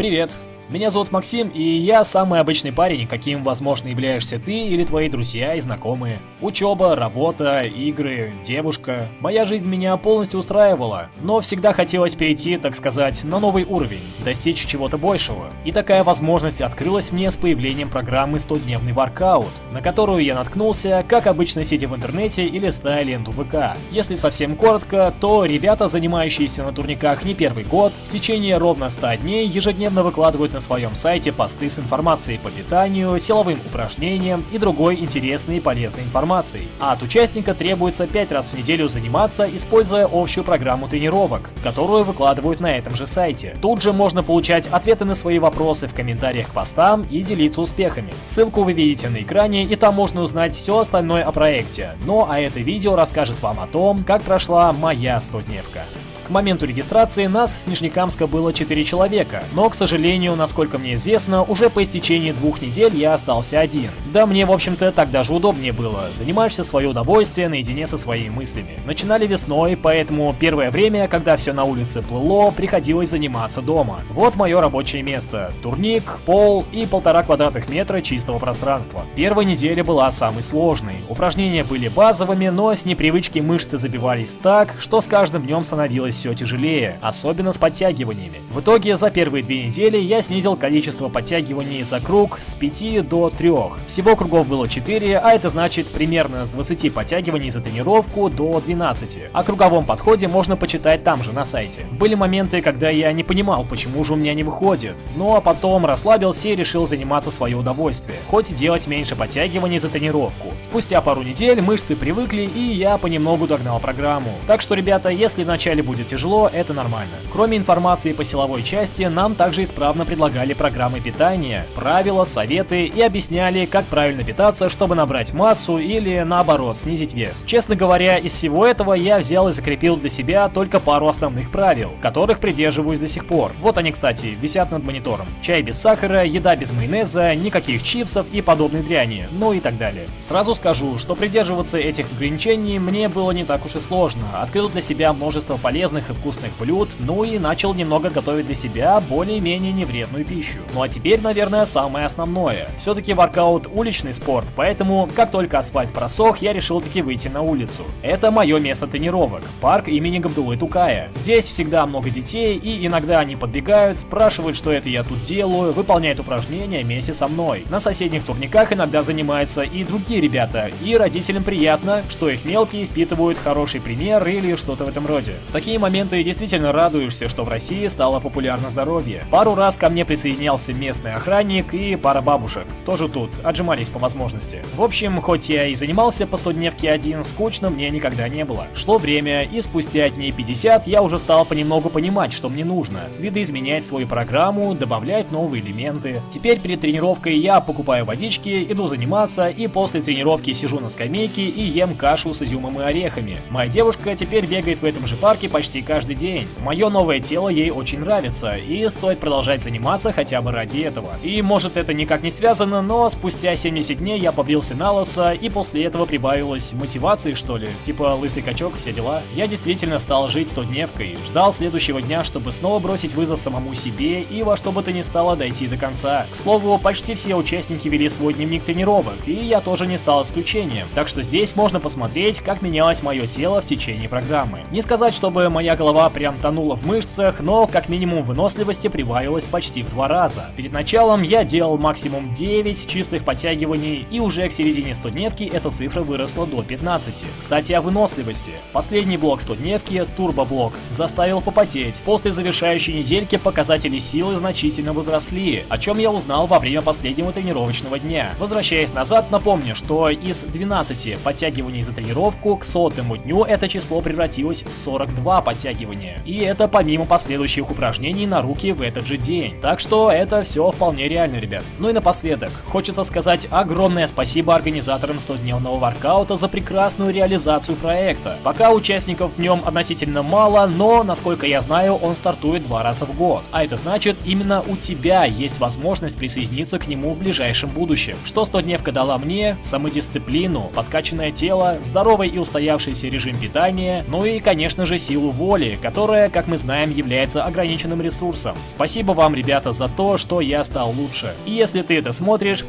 Привет! Меня зовут Максим, и я самый обычный парень, каким, возможно, являешься ты или твои друзья и знакомые. Учеба, работа, игры, девушка. Моя жизнь меня полностью устраивала, но всегда хотелось перейти, так сказать, на новый уровень, достичь чего-то большего. И такая возможность открылась мне с появлением программы 100-дневный воркаут, на которую я наткнулся, как обычно сидя в интернете или листая ленту ВК. Если совсем коротко, то ребята, занимающиеся на турниках не первый год, в течение ровно 100 дней ежедневно выкладывают на на своем сайте посты с информацией по питанию, силовым упражнениям и другой интересной и полезной информацией. А от участника требуется 5 раз в неделю заниматься, используя общую программу тренировок, которую выкладывают на этом же сайте. Тут же можно получать ответы на свои вопросы в комментариях к постам и делиться успехами. Ссылку вы видите на экране, и там можно узнать все остальное о проекте. Ну а это видео расскажет вам о том, как прошла моя 100-дневка. К моменту регистрации нас с Нижнекамска было 4 человека, но, к сожалению, насколько мне известно, уже по истечении двух недель я остался один. Да мне, в общем-то, так даже удобнее было, занимаешься свое удовольствие наедине со своими мыслями. Начинали весной, поэтому первое время, когда все на улице плыло, приходилось заниматься дома. Вот мое рабочее место. Турник, пол и полтора квадратных метра чистого пространства. Первая неделя была самой сложной. Упражнения были базовыми, но с непривычки мышцы забивались так, что с каждым днем становилось все тяжелее, особенно с подтягиваниями. В итоге за первые две недели я снизил количество подтягиваний за круг с 5 до 3. Всего кругов было 4, а это значит примерно с 20 подтягиваний за тренировку до 12. О круговом подходе можно почитать там же на сайте. Были моменты, когда я не понимал, почему же у меня не выходит. Ну а потом расслабился и решил заниматься свое удовольствие, хоть делать меньше подтягиваний за тренировку. Спустя пару недель мышцы привыкли и я понемногу догнал программу. Так что, ребята, если вначале будет тяжело, это нормально. Кроме информации по силовой части, нам также исправно предлагали программы питания, правила, советы и объясняли, как правильно питаться, чтобы набрать массу или наоборот снизить вес. Честно говоря, из всего этого я взял и закрепил для себя только пару основных правил, которых придерживаюсь до сих пор. Вот они, кстати, висят над монитором. Чай без сахара, еда без майонеза, никаких чипсов и подобной дряни, ну и так далее. Сразу скажу, что придерживаться этих ограничений мне было не так уж и сложно. Открыл для себя множество полезных полезных и вкусных блюд, ну и начал немного готовить для себя более-менее невредную пищу. Ну а теперь, наверное, самое основное. Все-таки воркаут уличный спорт, поэтому, как только асфальт просох, я решил таки выйти на улицу. Это мое место тренировок, парк имени Габдулы Тукая. Здесь всегда много детей, и иногда они подбегают, спрашивают, что это я тут делаю, выполняют упражнения вместе со мной. На соседних турниках иногда занимаются и другие ребята, и родителям приятно, что их мелкие впитывают хороший пример или что-то в этом роде. В такие моменты действительно радуешься, что в России стало популярно здоровье. Пару раз ко мне присоединялся местный охранник и пара бабушек. Тоже тут, отжимались по возможности. В общем, хоть я и занимался по 100 дневке один, скучно мне никогда не было. Шло время, и спустя дней 50 я уже стал понемногу понимать, что мне нужно. Видоизменять свою программу, добавлять новые элементы. Теперь перед тренировкой я покупаю водички, иду заниматься, и после тренировки сижу на скамейке и ем кашу с изюмом и орехами. Моя девушка теперь бегает в этом же парке почти почти каждый день. Мое новое тело ей очень нравится, и стоит продолжать заниматься хотя бы ради этого. И может это никак не связано, но спустя 70 дней я побрился на лосо, и после этого прибавилось мотивации что ли, типа лысый качок, все дела. Я действительно стал жить 100-дневкой, ждал следующего дня, чтобы снова бросить вызов самому себе и во что бы то ни стало дойти до конца. К слову, почти все участники вели свой дневник тренировок, и я тоже не стал исключением. Так что здесь можно посмотреть, как менялось мое тело в течение программы. Не сказать, чтобы моя Моя голова прям тонула в мышцах, но как минимум выносливости прибавилось почти в два раза. Перед началом я делал максимум 9 чистых подтягиваний, и уже к середине 100-дневки эта цифра выросла до 15. Кстати, о выносливости. Последний блок 100-дневки, турбоблок, заставил попотеть. После завершающей недельки показатели силы значительно возросли, о чем я узнал во время последнего тренировочного дня. Возвращаясь назад, напомню, что из 12 подтягиваний за тренировку к сотому дню это число превратилось в 42 подтягивания. И это помимо последующих упражнений на руки в этот же день. Так что это все вполне реально, ребят. Ну и напоследок, хочется сказать огромное спасибо организаторам 100-дневного воркаута за прекрасную реализацию проекта. Пока участников в нем относительно мало, но, насколько я знаю, он стартует два раза в год. А это значит, именно у тебя есть возможность присоединиться к нему в ближайшем будущем. Что 100-дневка дала мне? Самодисциплину, подкачанное тело, здоровый и устоявшийся режим питания, ну и, конечно же, силу воли, которая, как мы знаем, является ограниченным ресурсом. Спасибо вам, ребята, за то, что я стал лучше. И если ты это смотришь,